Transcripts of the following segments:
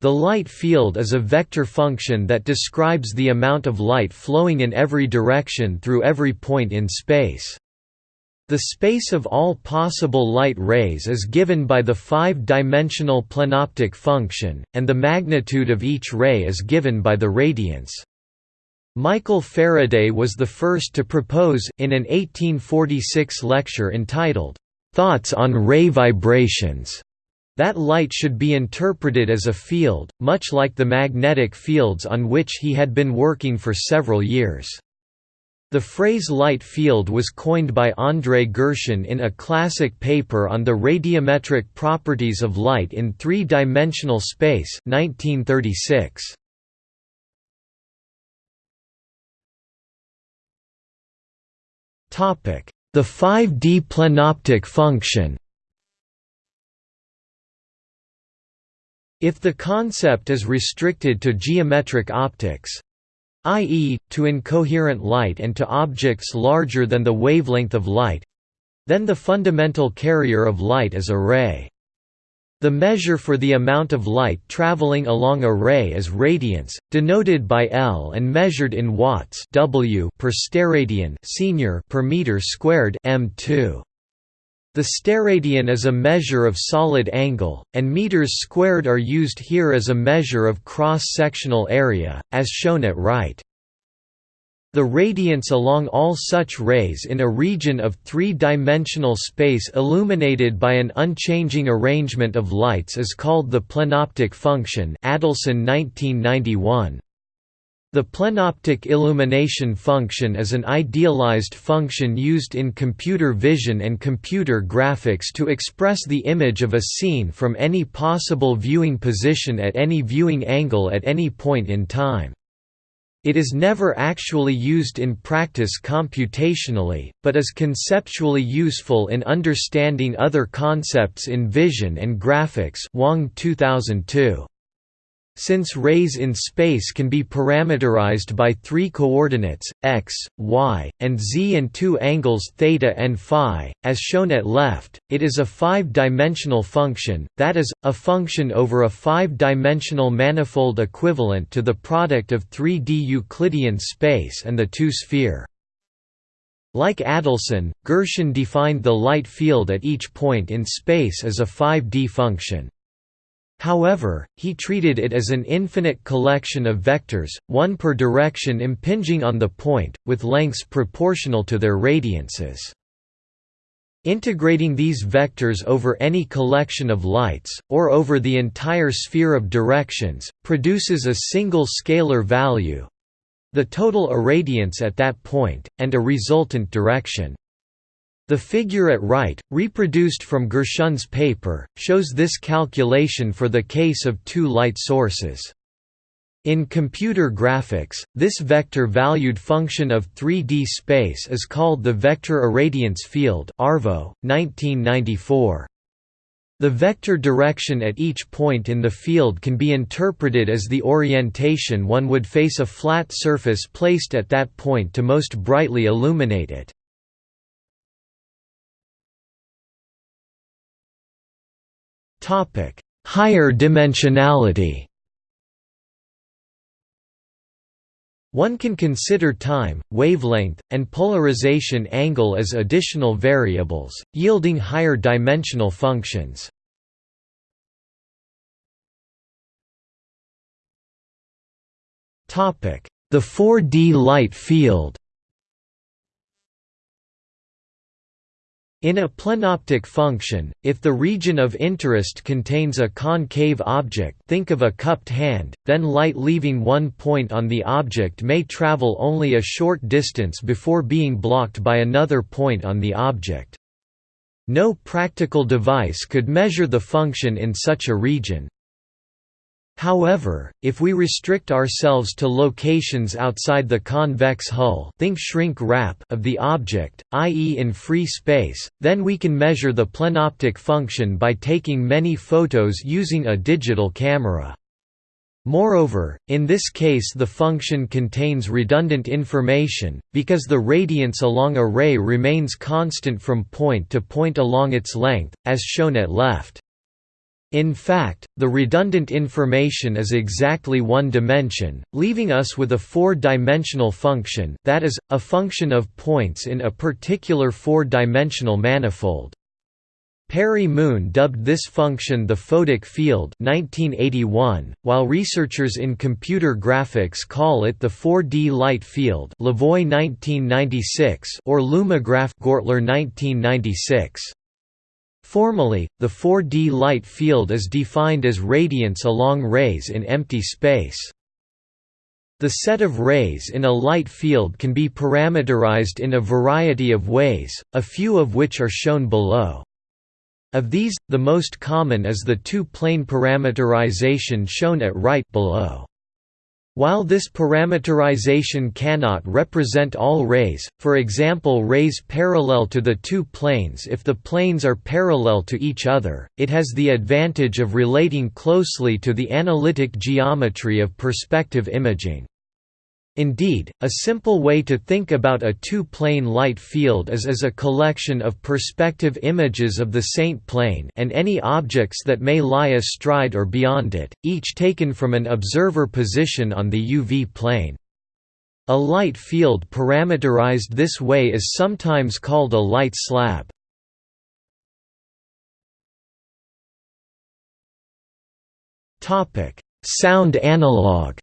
The light field is a vector function that describes the amount of light flowing in every direction through every point in space. The space of all possible light rays is given by the five-dimensional plenoptic function, and the magnitude of each ray is given by the radiance. Michael Faraday was the first to propose in an 1846 lecture entitled, "'Thoughts on Ray Vibrations' that light should be interpreted as a field, much like the magnetic fields on which he had been working for several years. The phrase light field was coined by Andrey Gershun in a classic paper on the radiometric properties of light in three-dimensional space 1936. The 5D plenoptic function If the concept is restricted to geometric optics, i.e., to incoherent light and to objects larger than the wavelength of light, then the fundamental carrier of light is a ray. The measure for the amount of light traveling along a ray is radiance, denoted by L and measured in watts W per steradian senior per meter squared m2. The steradian is a measure of solid angle, and meters squared are used here as a measure of cross-sectional area, as shown at right. The radiance along all such rays in a region of three-dimensional space illuminated by an unchanging arrangement of lights is called the plenoptic function Adelson 1991. The plenoptic illumination function is an idealized function used in computer vision and computer graphics to express the image of a scene from any possible viewing position at any viewing angle at any point in time. It is never actually used in practice computationally, but is conceptually useful in understanding other concepts in vision and graphics Wang 2002. Since rays in space can be parameterized by three coordinates, x, y, and z and two angles theta and phi, as shown at left, it is a five-dimensional function, that is, a function over a five-dimensional manifold equivalent to the product of 3D Euclidean space and the two-sphere. Like Adelson, Gershun defined the light field at each point in space as a 5D function. However, he treated it as an infinite collection of vectors, one per direction impinging on the point, with lengths proportional to their radiances. Integrating these vectors over any collection of lights, or over the entire sphere of directions, produces a single scalar value—the total irradiance at that point, and a resultant direction. The figure at right, reproduced from Gershun's paper, shows this calculation for the case of two light sources. In computer graphics, this vector-valued function of 3D space is called the vector irradiance field Arvo, 1994. The vector direction at each point in the field can be interpreted as the orientation one would face a flat surface placed at that point to most brightly illuminate it. Topic: Higher dimensionality. One can consider time, wavelength, and polarization angle as additional variables, yielding higher dimensional functions. The 4D light field In a plenoptic function, if the region of interest contains a concave object think of a cupped hand, then light leaving one point on the object may travel only a short distance before being blocked by another point on the object. No practical device could measure the function in such a region, However, if we restrict ourselves to locations outside the convex hull think shrink wrap of the object, i.e. in free space, then we can measure the plenoptic function by taking many photos using a digital camera. Moreover, in this case the function contains redundant information, because the radiance along a ray remains constant from point to point along its length, as shown at left. In fact, the redundant information is exactly one dimension, leaving us with a four-dimensional function that is, a function of points in a particular four-dimensional manifold. Perry Moon dubbed this function the photic field 1981, while researchers in computer graphics call it the 4D light field Levoy 1996 or Lumigraph Gortler 1996. Formally, the 4D light field is defined as radiance along rays in empty space. The set of rays in a light field can be parameterized in a variety of ways, a few of which are shown below. Of these, the most common is the two-plane parameterization shown at right below. While this parameterization cannot represent all rays, for example rays parallel to the two planes if the planes are parallel to each other, it has the advantage of relating closely to the analytic geometry of perspective imaging. Indeed, a simple way to think about a two-plane light field is as a collection of perspective images of the saint plane and any objects that may lie astride or beyond it, each taken from an observer position on the UV plane. A light field parameterized this way is sometimes called a light slab. Sound analog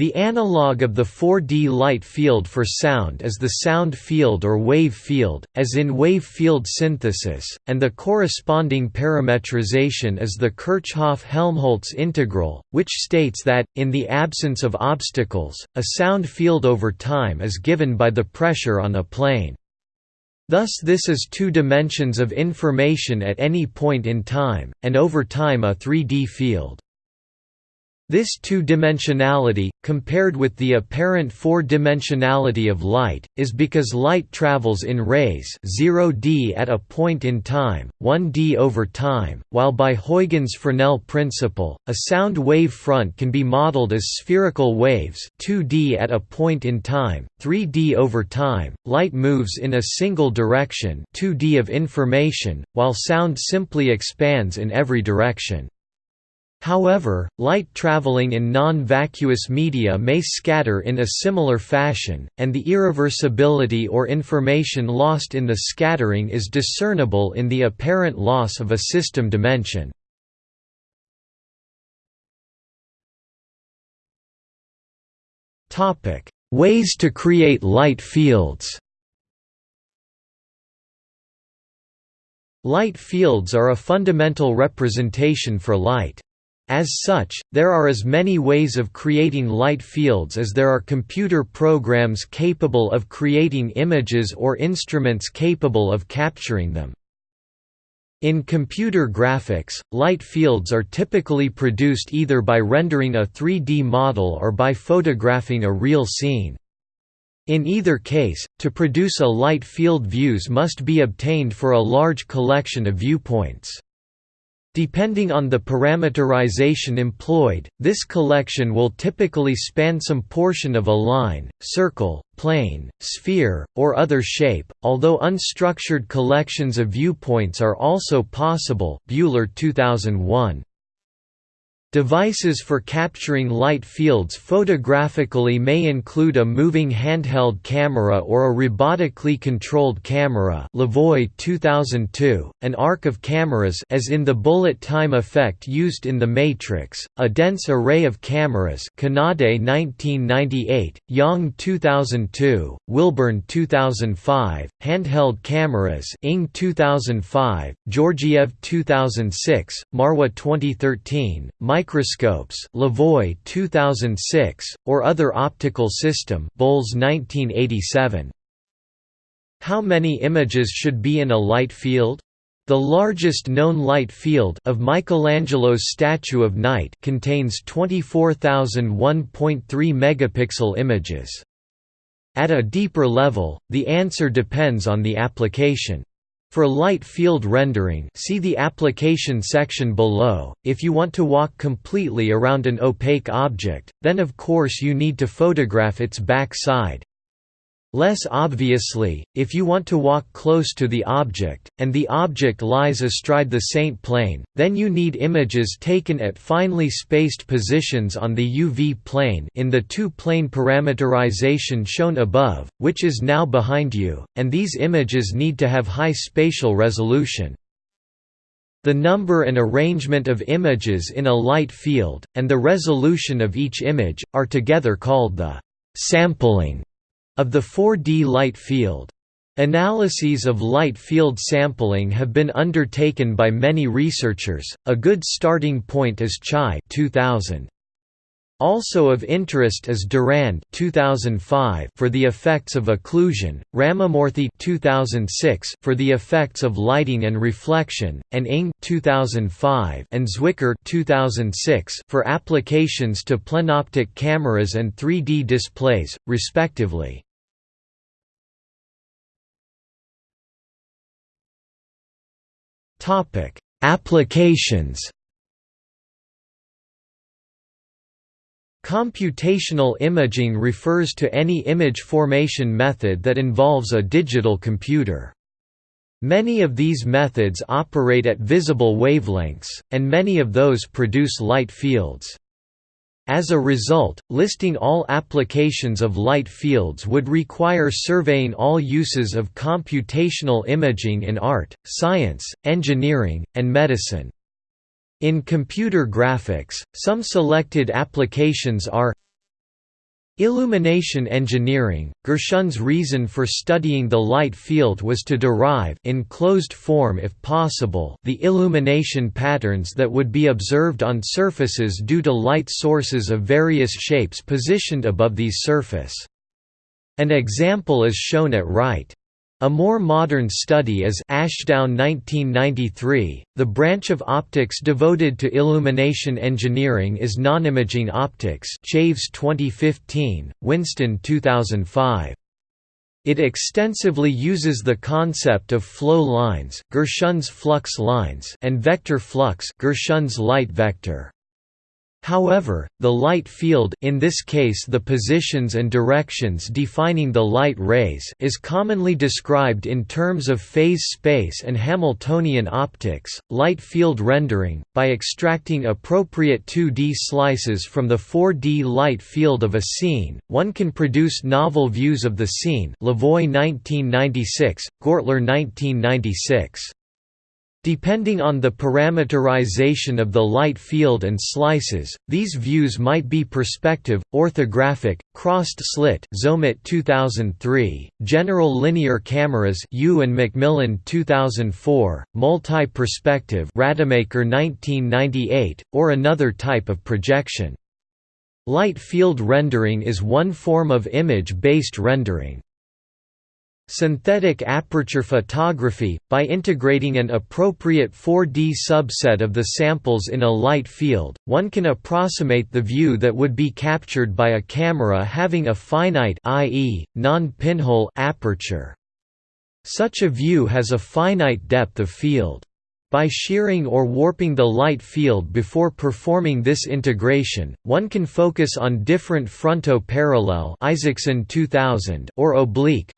The analog of the 4D light field for sound is the sound field or wave field, as in wave field synthesis, and the corresponding parametrization is the Kirchhoff-Helmholtz integral, which states that, in the absence of obstacles, a sound field over time is given by the pressure on a plane. Thus this is two dimensions of information at any point in time, and over time a 3D field. This two-dimensionality, compared with the apparent four-dimensionality of light, is because light travels in rays 0d at a point in time, 1d over time, while by Huygens Fresnel principle, a sound wave front can be modeled as spherical waves 2d at a point in time, 3d over time, light moves in a single direction 2d of information, while sound simply expands in every direction. However, light traveling in non-vacuous media may scatter in a similar fashion, and the irreversibility or information lost in the scattering is discernible in the apparent loss of a system dimension. Ways to create light fields Light fields are a fundamental representation for light. As such, there are as many ways of creating light fields as there are computer programs capable of creating images or instruments capable of capturing them. In computer graphics, light fields are typically produced either by rendering a 3D model or by photographing a real scene. In either case, to produce a light field views must be obtained for a large collection of viewpoints. Depending on the parameterization employed, this collection will typically span some portion of a line, circle, plane, sphere, or other shape, although unstructured collections of viewpoints are also possible Buehler 2001. Devices for capturing light fields photographically may include a moving handheld camera or a robotically controlled camera Levoy 2002, an arc of cameras as in the bullet time effect used in The Matrix, a dense array of cameras Kanade 1998, Yang 2002, Wilburn 2005, handheld cameras Ng 2005, Georgiev 2006, Marwah 2013, microscopes Levoy 2006, or other optical system Bolles 1987. How many images should be in a light field? The largest known light field of Michelangelo's Statue of Night contains 24,001.3 megapixel images. At a deeper level, the answer depends on the application. For light field rendering see the application section below, if you want to walk completely around an opaque object, then of course you need to photograph its back side. Less obviously, if you want to walk close to the object, and the object lies astride the saint plane, then you need images taken at finely spaced positions on the UV plane in the two-plane parameterization shown above, which is now behind you, and these images need to have high spatial resolution. The number and arrangement of images in a light field, and the resolution of each image, are together called the sampling of the 4D light field. Analyses of light field sampling have been undertaken by many researchers. A good starting point is Chai 2000. Also of interest is Durand 2005 for the effects of occlusion, Ramamoorthi 2006 for the effects of lighting and reflection, and Ng 2005 and Zwicker 2006 for applications to plenoptic cameras and 3D displays, respectively. Topic: Applications. Computational imaging refers to any image formation method that involves a digital computer. Many of these methods operate at visible wavelengths, and many of those produce light fields. As a result, listing all applications of light fields would require surveying all uses of computational imaging in art, science, engineering, and medicine. In computer graphics, some selected applications are Illumination engineering – Gershun's reason for studying the light field was to derive in closed form if possible the illumination patterns that would be observed on surfaces due to light sources of various shapes positioned above these surface. An example is shown at right. A more modern study is Ashdown 1993. The branch of optics devoted to illumination engineering is nonimaging optics. Chaves 2015, Winston 2005. It extensively uses the concept of flow lines, Gershun's flux lines, and vector flux, Gershun's light vector. However, the light field in this case the positions and directions defining the light rays is commonly described in terms of phase space and Hamiltonian optics, light field rendering, by extracting appropriate 2D slices from the 4D light field of a scene, one can produce novel views of the scene Levoy 1996, Gortler 1996. Depending on the parameterization of the light field and slices, these views might be perspective, orthographic, crossed slit Zomet 2003, general linear cameras Yu and McMillan 2004, multi-perspective Rademacher 1998, or another type of projection. Light field rendering is one form of image-based rendering. Synthetic aperture photography, by integrating an appropriate 4D subset of the samples in a light field, one can approximate the view that would be captured by a camera having a finite i.e., non-pinhole aperture. Such a view has a finite depth of field. By shearing or warping the light field before performing this integration, one can focus on different fronto-parallel Isaksen 2000 or oblique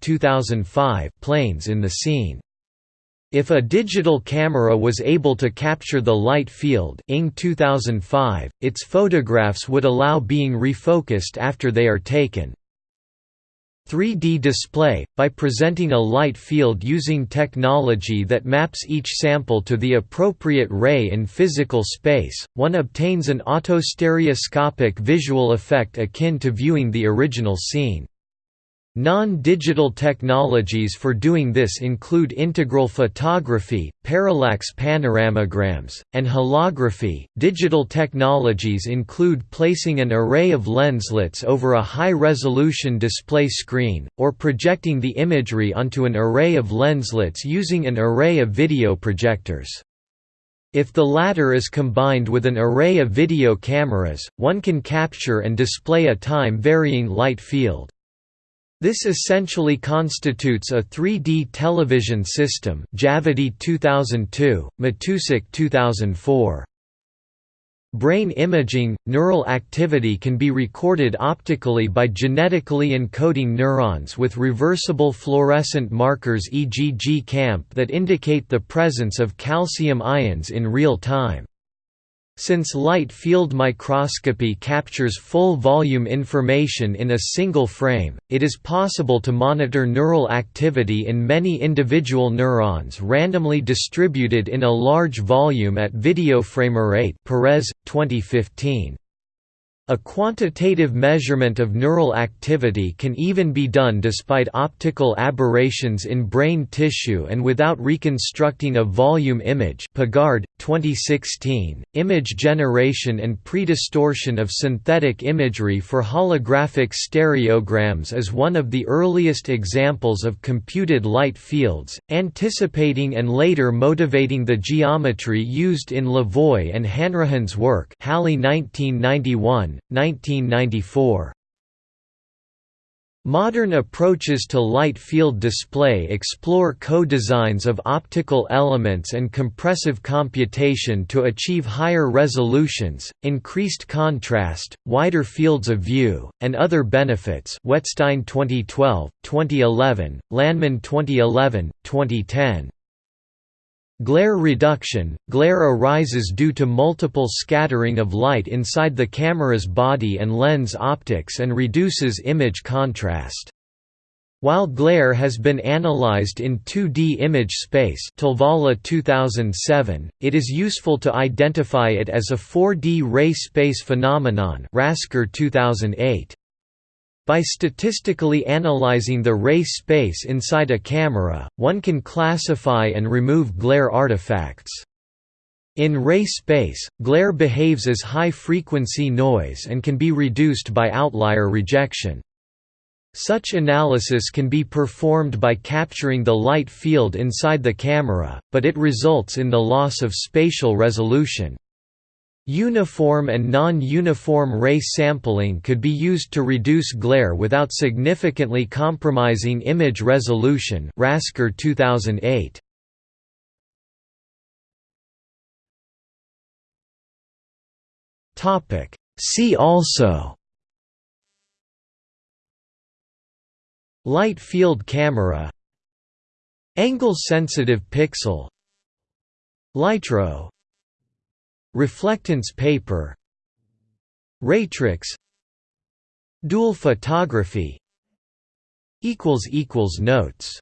2005 planes in the scene. If a digital camera was able to capture the light field Ng 2005, its photographs would allow being refocused after they are taken. 3D display, by presenting a light field using technology that maps each sample to the appropriate ray in physical space, one obtains an autostereoscopic visual effect akin to viewing the original scene. Non-digital technologies for doing this include integral photography, parallax panoramagrams, and holography. Digital technologies include placing an array of lenslets over a high-resolution display screen, or projecting the imagery onto an array of lenslets using an array of video projectors. If the latter is combined with an array of video cameras, one can capture and display a time-varying light field. This essentially constitutes a 3D television system Javidi 2002, Matusik 2004. Brain imaging – Neural activity can be recorded optically by genetically encoding neurons with reversible fluorescent markers e.g. GCaMP that indicate the presence of calcium ions in real time. Since light field microscopy captures full volume information in a single frame, it is possible to monitor neural activity in many individual neurons randomly distributed in a large volume at video frame rate Perez, 2015. A quantitative measurement of neural activity can even be done despite optical aberrations in brain tissue and without reconstructing a volume image. Pégard, 2016, image generation and predistortion of synthetic imagery for holographic stereograms is one of the earliest examples of computed light fields, anticipating and later motivating the geometry used in Levoy and Hanrahan's work. Halle 1991, 1994. Modern approaches to light field display explore co-designs of optical elements and compressive computation to achieve higher resolutions, increased contrast, wider fields of view, and other benefits Wetzstein 2012, 2011, Lanman 2011, 2010. Glare reduction – Glare arises due to multiple scattering of light inside the camera's body and lens optics and reduces image contrast. While glare has been analyzed in 2D image space 2007, it is useful to identify it as a 4D ray space phenomenon Raskar 2008. By statistically analyzing the ray space inside a camera, one can classify and remove glare artifacts. In ray space, glare behaves as high-frequency noise and can be reduced by outlier rejection. Such analysis can be performed by capturing the light field inside the camera, but it results in the loss of spatial resolution. Uniform and non-uniform ray sampling could be used to reduce glare without significantly compromising image resolution Raskar 2008. See also. Light field camera. Angle-sensitive pixel. Lytro Reflectance paper Raytrix Dual photography Notes